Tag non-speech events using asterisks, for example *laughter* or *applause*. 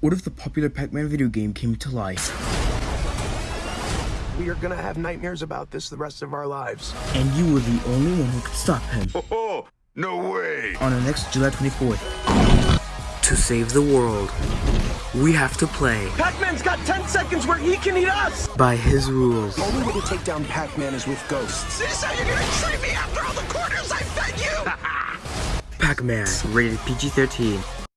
What if the popular Pac-Man video game came to life? We are gonna have nightmares about this the rest of our lives. And you were the only one who could stop him. *laughs* Oh, no way! On the next July 24th. To save the world, we have to play Pac-Man's got 10 seconds where he can eat us! by his rules. The only way to take down Pac-Man is with ghosts. This how you're gonna treat me after all the quarters I fed you? *laughs* Pac-Man, rated PG-13.